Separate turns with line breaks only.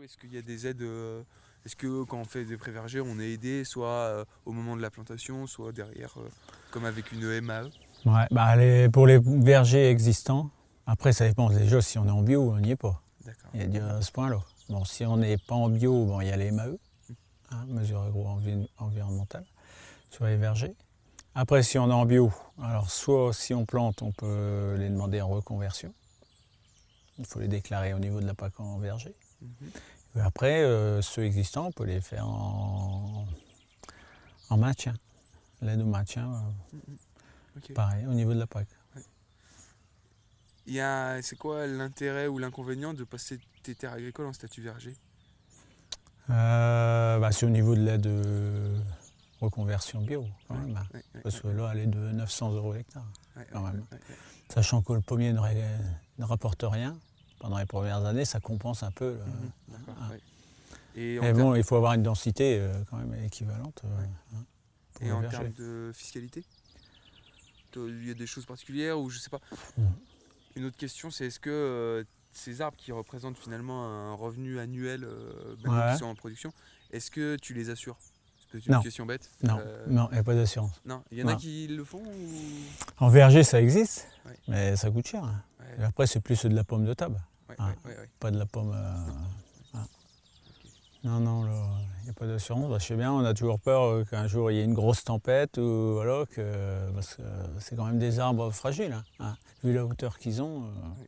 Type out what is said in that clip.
coup, est-ce qu'il y a des aides euh, Est-ce que quand on fait des pré-vergers, on est aidé soit euh, au moment de la plantation, soit derrière, euh, comme avec une MAE
Ouais, bah les- pour les vergers existants, après ça dépend déjà si on est en bio ou on n'y est pas.
D'accord.
Il y a à ce point-là. Bon, si on n'est pas en bio, bon, il y a les MAE, hein, mesures agro-environnementales, sur les vergers. Après, si on est en bio, alors soit si on plante, on peut les demander en reconversion. Il faut les déclarer au niveau de la PAC en verger.
Mhm.
Après, euh, ceux existants, on peut les faire en, en maintien. L'aide au maintien, euh,
Ok.
pareil, au niveau de la PAC.
C'est quoi l'intérêt ou l'inconvénient de passer tes terres agricoles en statut verger?
Euh, bah, c'est au niveau de l'aide de reconversion bio, quand même.
Ouais, ouais,
Parce que là, elle est de 900 euros l'hectare. quand même. Sachant que le pommier ne rapporte rien, pendant les premières années, ça compense un peu. là.
Mhm, D'accord.
ah.
Et
Mais bon, il faut avoir une densité euh, quand même équivalente. euh, hein,
et
le
en termes de fiscalité Il y a des choses particulières ou je sais pas.
Mhm.
Une autre question, c'est est-ce que euh, ces arbres qui représentent finalement un revenu annuel, euh,
Ouais.
qu'ils sont en production, est-ce que tu les assures? C'est une
Non.
question bête.
Non, non, il n'y a pas d'assurance.
Non, il y en a qui le font ou...
En verger, ça existe,
Ouais.
mais ça coûte cher. hein. Et après, c'est plus de la pomme de table,
ouais,
Ah.
ouais, ouais, ouais.
pas de la pomme. euh, ah. Non, non, il n'y a pas d'assurance. Bah, je sais bien, on a toujours peur euh, qu'un jour il y ait une grosse tempête, ou voilà, que, parce que c'est quand même des arbres fragiles. hein, hein. Vu la hauteur qu'ils ont. euh.